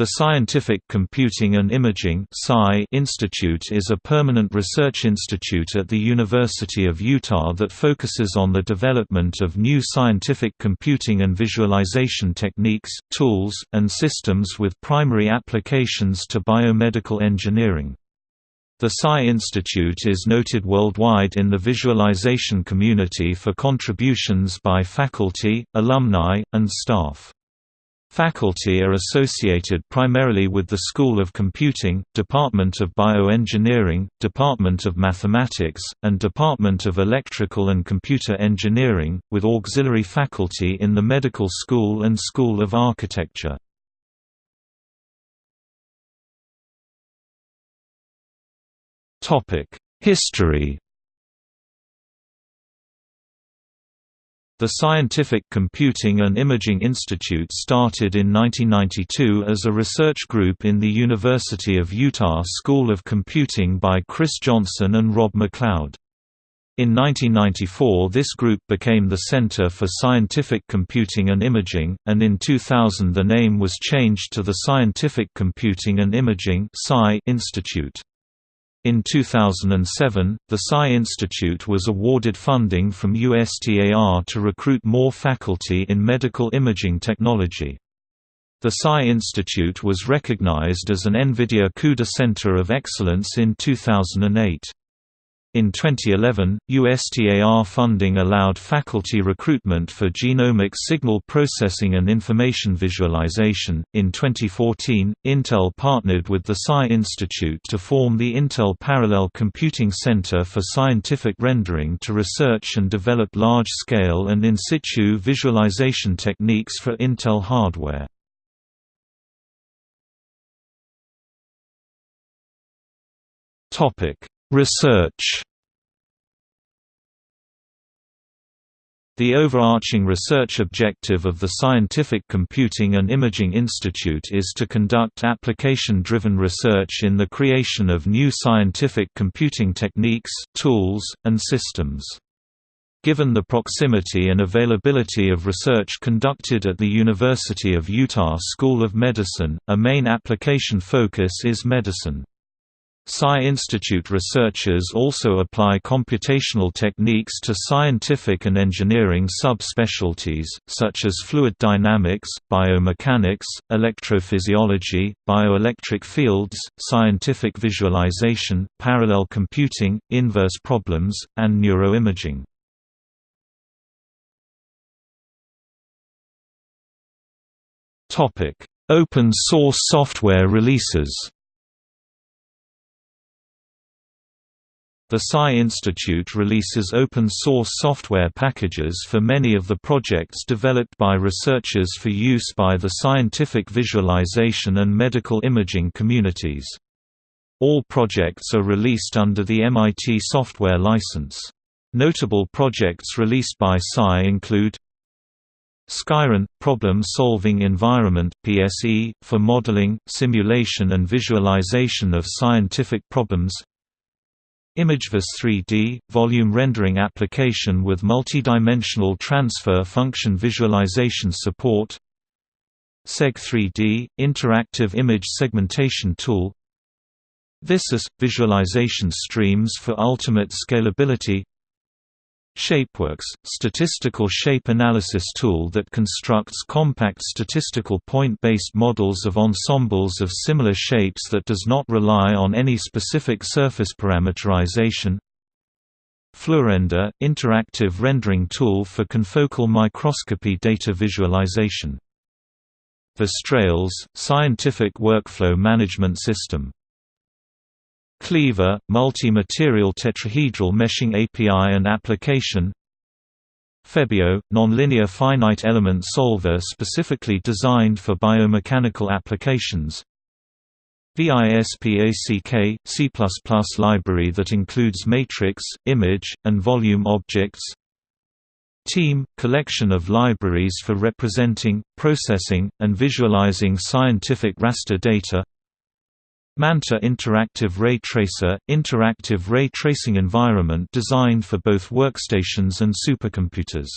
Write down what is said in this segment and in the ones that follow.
The Scientific Computing and Imaging Institute is a permanent research institute at the University of Utah that focuses on the development of new scientific computing and visualization techniques, tools, and systems with primary applications to biomedical engineering. The Sci Institute is noted worldwide in the visualization community for contributions by faculty, alumni, and staff. Faculty are associated primarily with the School of Computing, Department of Bioengineering, Department of Mathematics, and Department of Electrical and Computer Engineering, with auxiliary faculty in the Medical School and School of Architecture. History The Scientific Computing and Imaging Institute started in 1992 as a research group in the University of Utah School of Computing by Chris Johnson and Rob MacLeod. In 1994 this group became the Center for Scientific Computing and Imaging, and in 2000 the name was changed to the Scientific Computing and Imaging Institute. In 2007, the Sci Institute was awarded funding from USTAR to recruit more faculty in medical imaging technology. The Sci Institute was recognized as an NVIDIA CUDA Center of Excellence in 2008. In 2011, USTAR funding allowed faculty recruitment for genomic signal processing and information visualization. In 2014, Intel partnered with the Sci Institute to form the Intel Parallel Computing Center for Scientific Rendering to research and develop large scale and in situ visualization techniques for Intel hardware. Topic Research The overarching research objective of the Scientific Computing and Imaging Institute is to conduct application-driven research in the creation of new scientific computing techniques, tools, and systems. Given the proximity and availability of research conducted at the University of Utah School of Medicine, a main application focus is medicine. Sci Institute researchers also apply computational techniques to scientific and engineering subspecialties, such as fluid dynamics, biomechanics, electrophysiology, bioelectric fields, scientific visualization, parallel computing, inverse problems, and neuroimaging. Open source software releases The Sci Institute releases open-source software packages for many of the projects developed by researchers for use by the scientific visualization and medical imaging communities. All projects are released under the MIT software license. Notable projects released by Sci include SCIRun – Problem-Solving Environment PSE, for modeling, simulation and visualization of scientific problems ImageVis 3D – volume rendering application with multidimensional transfer function visualization support. SEG 3D – interactive image segmentation tool. Visus – visualization streams for ultimate scalability ShapeWorks, statistical shape analysis tool that constructs compact statistical point-based models of ensembles of similar shapes that does not rely on any specific surface parameterization. Fluorender, interactive rendering tool for confocal microscopy data visualization. VisTrails, scientific workflow management system Cleaver, multi-material tetrahedral meshing API and application. Febio, nonlinear finite element solver specifically designed for biomechanical applications. VISPACK, C++ library that includes matrix, image, and volume objects. Teem – collection of libraries for representing, processing, and visualizing scientific raster data Manta Interactive Ray Tracer – interactive ray tracing environment designed for both workstations and supercomputers.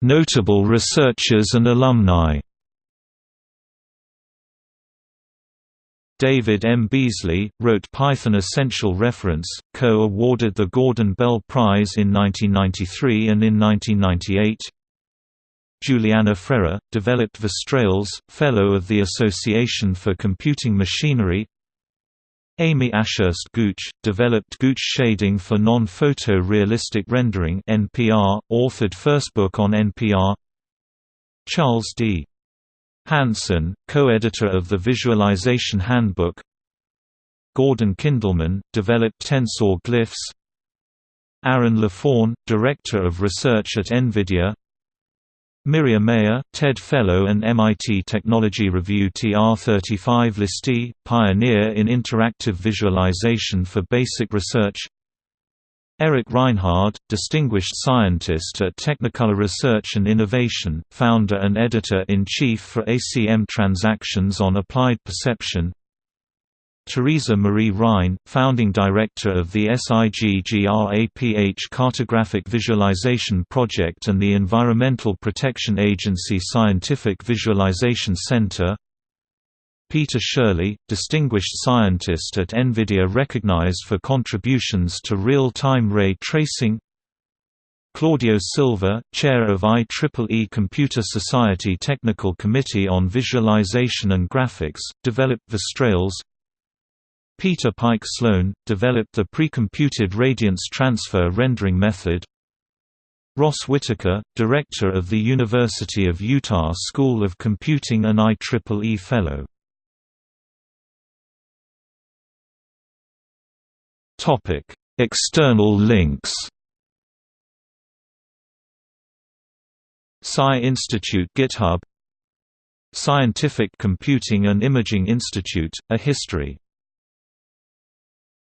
Notable researchers and alumni David M. Beazley, wrote Python Essential Reference, co-awarded the Gordon Bell Prize in 1993 and in 1998. Juliana Freire, developed VisTrails, Fellow of the Association for Computing Machinery. Amy Ashurst Gooch, developed Gooch shading for non-photo-realistic rendering NPR, authored first book on NPR Charles D. Hansen, co-editor of the Visualization Handbook. Gordon Kindlmann, developed tensor glyphs. Aaron Lefohn, Director of Research at NVIDIA Miriah Meyer, TED Fellow and MIT Technology Review TR35 listee, pioneer in interactive visualization for basic research. Erik Reinhard, Distinguished Scientist at Technicolor Research and Innovation, founder and editor-in-chief for ACM Transactions on Applied Perception Theresa Marie Rhyne, founding director of the SIGGRAPH Cartographic Visualization Project and the Environmental Protection Agency Scientific Visualization Center. Peter Shirley, Distinguished Scientist at NVIDIA recognized for contributions to real-time ray tracing. Claudio Silva, Chair of IEEE Computer Society Technical Committee on Visualization and Graphics, developed VisTrails Peter Pike Sloan, developed the precomputed radiance transfer rendering method. Ross Whitaker, Director of the University of Utah School of Computing and IEEE Fellow. External links. Sci Institute GitHub. Scientific Computing and Imaging Institute, A History